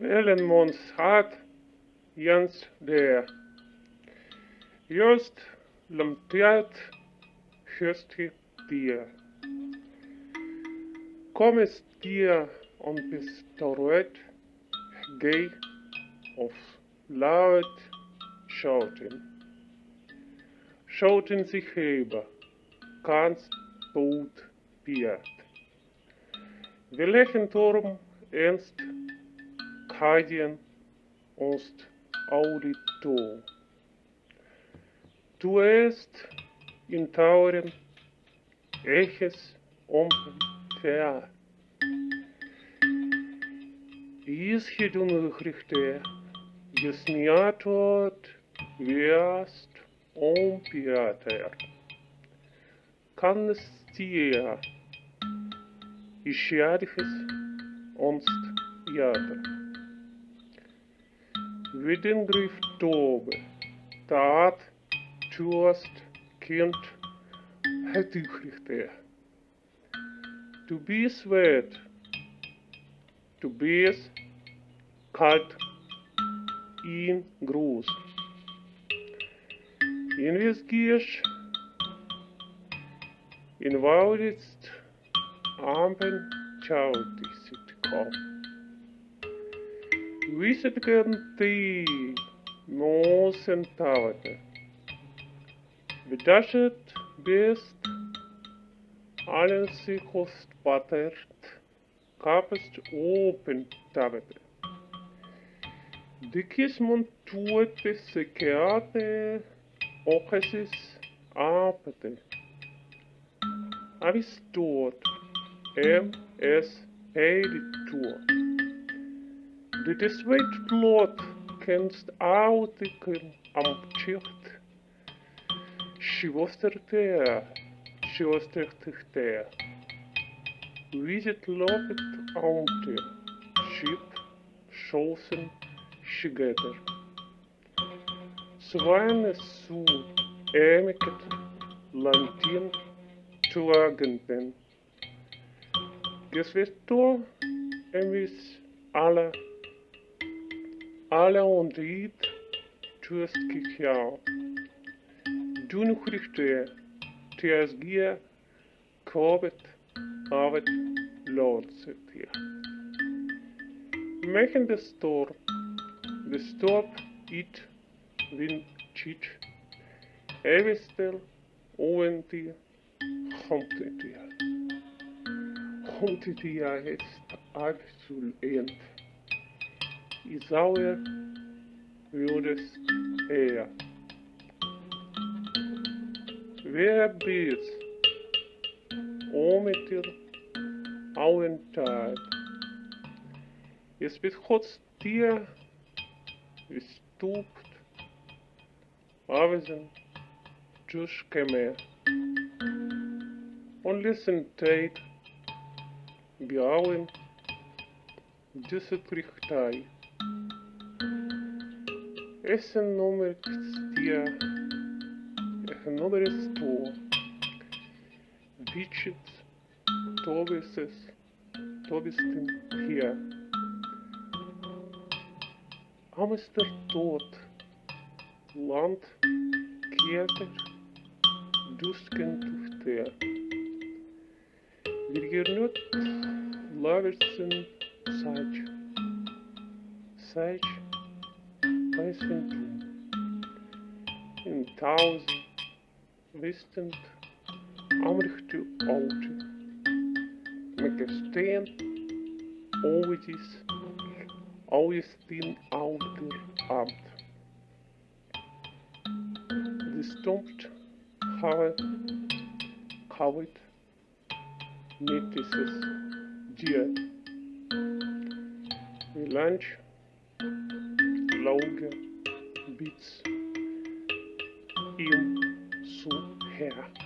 Willen ons hat Jens der. Just lamteert Christi dir. Kom es dir und bist dort, geh auf laut schauten. Schauten sich heben, kannst boot biert. Wir lächeln Turm ernst, Kadien und Auditor. Du erst in Tauren, Eches omver. Исхід унихрихте, яснятот вяст омпиатер. Каннестия, ищадихес онст яда. Виден Videngriff Tobe, Tat, Tust, Kind, Hetuchrichte. Du bist wert. Du bist kalt in groß. Investierst in Wauditz, Ampen, Ciao, dich sieht kaum. recently nu, no centaur. Bedashet best Alensi host pattert kapest open tabete. Dikis montuete sekeate okesis apete. Avis tuot M S Heidi tuot. Is weet plot, kennst autiken am she was there. Visit lovet aunte, ship, schossen, shigeter. Swane su, emiket, lantin, tuagenpen. Gesvesto, emis, alle, tuest kikiao. Dun christe, tias gia, kobet, avet, lordset hier. Mechen de stor, de stop, it, win, chich, evistel, oventia, homtetia. Homtetia ist absolut. Isauer würdest er. Wer bist, ometir, auentad. Es wird Gott dir gestupt, avisen, just keme. Und listen tijd, biauen, dusset Esse número que seria esse número estou Vichit Tobises Tobistin hier. Amster tot land keter dusken tufte. Virgirnut laversin saç. site recently in towns distant Amrich to Oud, McSteen, Ovidis, Augustin Ouder Abt. The stomped have covered Metis's deer. We lunch longe Beats. Eu sou Herr.